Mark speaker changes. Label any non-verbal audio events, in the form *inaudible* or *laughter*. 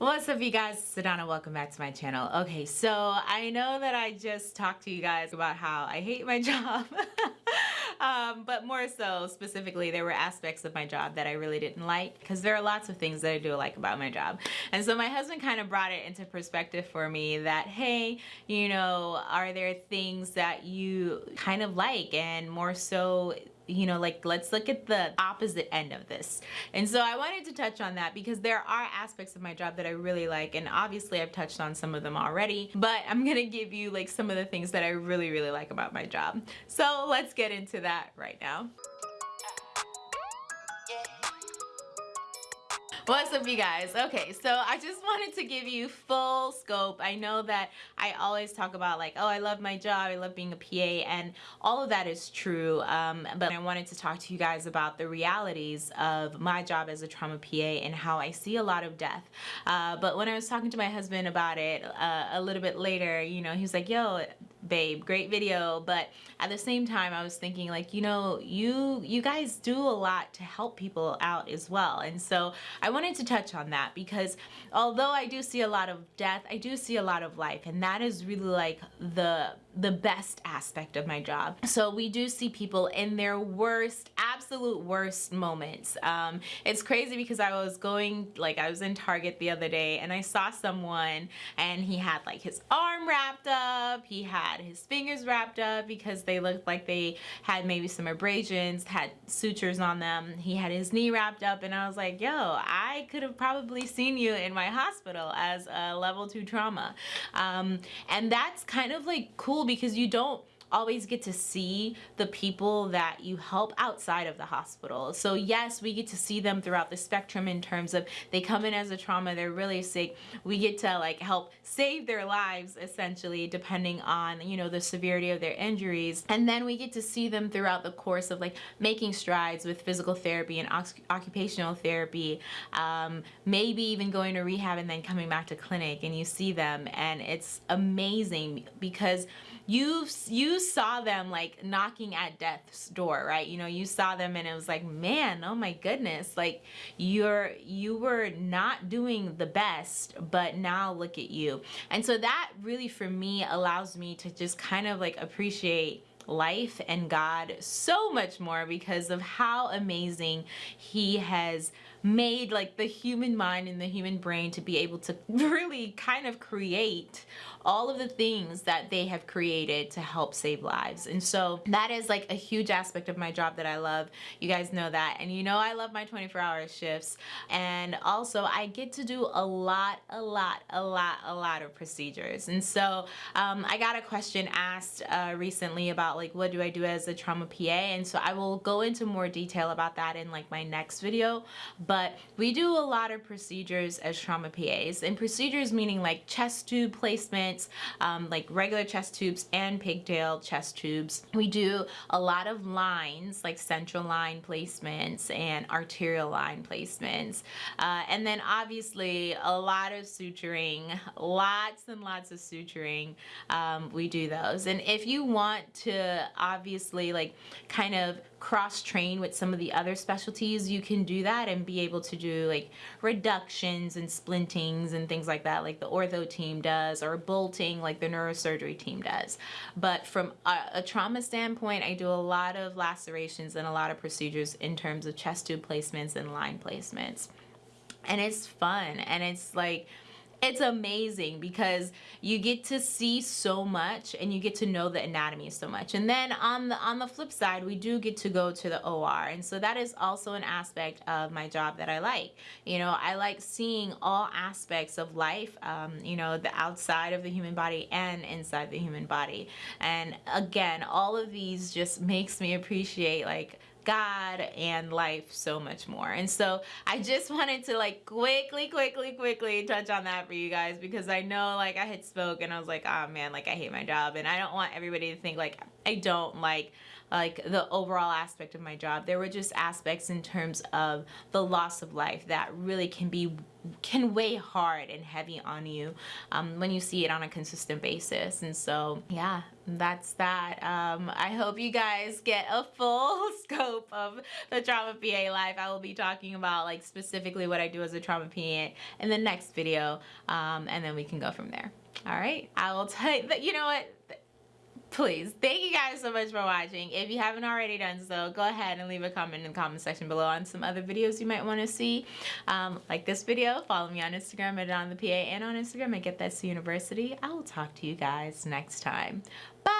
Speaker 1: What's up you guys, Sedona, welcome back to my channel. Okay, so I know that I just talked to you guys about how I hate my *laughs* job. um, but more so specifically there were aspects of my job that I really didn't like because there are lots of things that I do like about my job. And so my husband kind of brought it into perspective for me that hey, you know, are there things that you kind of like and more so you know, like let's look at the opposite end of this. And so I wanted to touch on that because there are aspects of my job that I really like and obviously I've touched on some of them already, but I'm gonna give you like some of the things that I really, really like about my job. So let's get into that right now. What's up you guys? Okay, so I just wanted to give you full scope. I know that I always talk about like, oh, I love my job, I love being a PA, and all of that is true. Um, but I wanted to talk to you guys about the realities of my job as a trauma PA and how I see a lot of death. Uh, but when I was talking to my husband about it uh, a little bit later, you know, he was like, yo, babe great video but at the same time I was thinking like you know you you guys do a lot to help people out as well. And so I wanted to touch on that because although I do see a lot of death I do see a lot of life. And that is really like the the best aspect of my job. So we do see people in their worst, absolute worst moments. Um, it's crazy because I was going, like I was in Target the other day and I saw someone and he had like his arm wrapped up, he had his fingers wrapped up because they looked like they had maybe some abrasions, had sutures on them. He had his knee wrapped up and I was like, yo, I could have probably seen you in my hospital as a level two trauma. Um, and that's kind of like cool cool because you don't always get to see the people that you help outside of the hospital. So yes, we get to see them throughout the spectrum in terms of they come in as a trauma, they're really sick. We get to like help save their lives essentially depending on, you know, the severity of their injuries. And then we get to see them throughout the course of like making strides with physical therapy and occupational therapy, um, maybe even going to rehab and then coming back to clinic and you see them and it's amazing because you've you saw them like knocking at death's door right? You know you saw them and it was like man oh my goodness like you're you were not doing the best but now look at you. And so that really for me allows me to just kind of like appreciate life and God so much more because of how amazing he has made like the human mind and the human brain to be able to *laughs* really kind of create all of the things that they have created to help save lives. And so that is like a huge aspect of my job that I love. You guys know that. And you know I love my 24 hour shifts. And also I get to do a lot, a lot, a lot, a lot of procedures. And so um, I got a question asked uh, recently about like what do I do as a trauma PA? And so I will go into more detail about that in like my next video but we do a lot of procedures as trauma PAs and procedures meaning like chest tube placements, um, like regular chest tubes and pigtail chest tubes. We do a lot of lines like central line placements and arterial line placements. Uh, and then obviously a lot of suturing, lots and lots of suturing. Um, we do those. And if you want to obviously like kind of cross train with some of the other specialties you can do that and be able to do like reductions and splintings and things like that like the ortho team does or bolting like the neurosurgery team does. But from a, a trauma standpoint I do a lot of lacerations and a lot of procedures in terms of chest tube placements and line placements. And it's fun and it's like it's amazing because you get to see so much and you get to know the anatomy so much. And then on the on the flip side we do get to go to the OR and so that is also an aspect of my job that I like. You know I like seeing all aspects of life um, you know the outside of the human body and inside the human body. And again all of these just makes me appreciate like God and life so much more. And so I just wanted to like quickly, quickly, quickly touch on that for you guys because I know like I had spoke and I was like, oh man, like I hate my job. And I don't want everybody to think like I don't like like the overall aspect of my job. There were just aspects in terms of the loss of life that really can be can weigh hard and heavy on you um, when you see it on a consistent basis. And so, yeah, that's that. Um, I hope you guys get a full *laughs* scope of the Trauma PA life. I will be talking about like specifically what I do as a trauma PA in the next video, um, and then we can go from there. All right, I will tell you you know what? Please. Thank you guys so much for watching. If you haven't already done so go ahead and leave a comment in the comment section below on some other videos you might want to see. Um, like this video follow me on instagram at on the pa and on instagram at get that university. I will talk to you guys next time. Bye